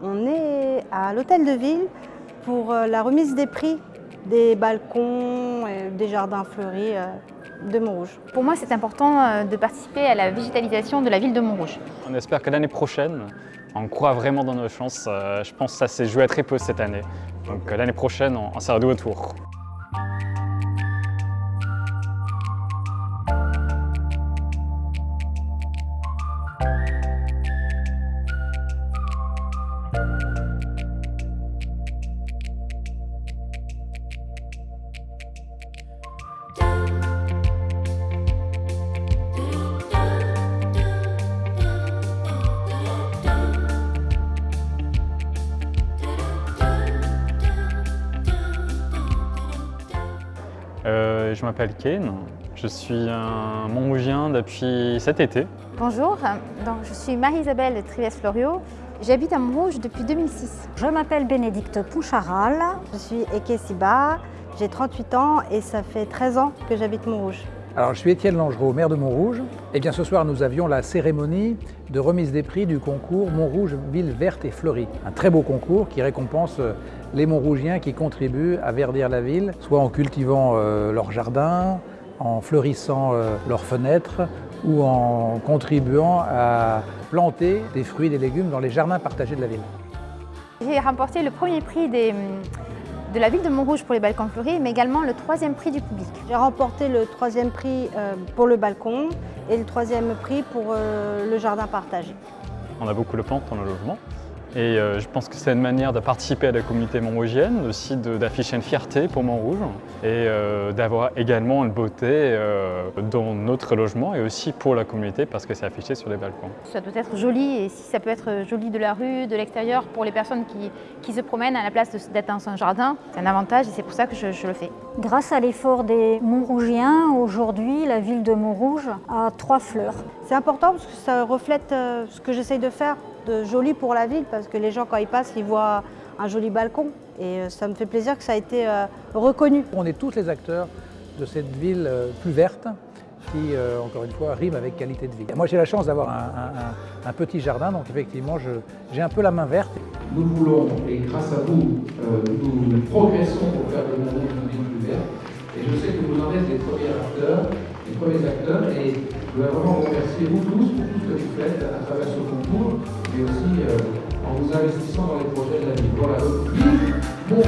On est à l'hôtel de ville pour euh, la remise des prix des balcons, et des jardins fleuris euh, de Montrouge. Pour moi, c'est important euh, de participer à la végétalisation de la ville de Montrouge. On espère que l'année prochaine, on croit vraiment dans nos chances. Je pense que ça s'est joué à très peu cette année. Donc l'année prochaine, on sera de retour. Euh, je m'appelle Kane, je suis un Montmougien depuis cet été. Bonjour, donc, je suis Marie-Isabelle Trives-Florio, j'habite à Montrouge depuis 2006. Je m'appelle Bénédicte Poucharal, je suis Ekesiba, j'ai 38 ans et ça fait 13 ans que j'habite Montrouge. Alors, je suis Étienne Langereau, maire de Montrouge. Et bien ce soir, nous avions la cérémonie de remise des prix du concours Montrouge Ville Verte et Fleurie. Un très beau concours qui récompense les Montrougiens qui contribuent à verdir la ville, soit en cultivant euh, leur jardin, en fleurissant euh, leurs fenêtres ou en contribuant à planter des fruits et des légumes dans les jardins partagés de la ville. J'ai remporté le premier prix des de la ville de Montrouge pour les balcons fleuris, mais également le troisième prix du public. J'ai remporté le troisième prix euh, pour le balcon et le troisième prix pour euh, le jardin partagé. On a beaucoup de plantes dans le logement et euh, je pense que c'est une manière de participer à la communauté montrougienne, aussi d'afficher une fierté pour Montrouge et euh, d'avoir également une beauté euh, dans notre logement et aussi pour la communauté parce que c'est affiché sur les balcons. Ça doit être joli et si ça peut être joli de la rue, de l'extérieur pour les personnes qui, se promènent à la place d'être dans un jardin, c'est un avantage et c'est pour ça que je, je le fais. Grâce à l'effort des Montrougiens, aujourd'hui la ville de Montrouge a trois fleurs. C'est important parce que ça reflète ce que j'essaye de faire joli pour la ville parce que les gens quand ils passent, ils voient un joli balcon et euh, ça me fait plaisir que ça a été euh, reconnu. On est tous les acteurs de cette ville euh, plus verte qui, encore une fois, rime avec qualité de vie. Moi, j'ai la chance d'avoir un, petit jardin, donc effectivement, j'ai un peu la main verte. Nous voulons, et grâce à vous, nous progressons pour faire de Montrouge une ville plus verte. Et je sais que vous en êtes les premiers acteurs, les premiers acteurs, et je voudrais vraiment remercier, vous tous, pour tout ce que vous faites à travers ce concours mais aussi euh, en vous investissant dans les projets de la ville. Voilà, donc,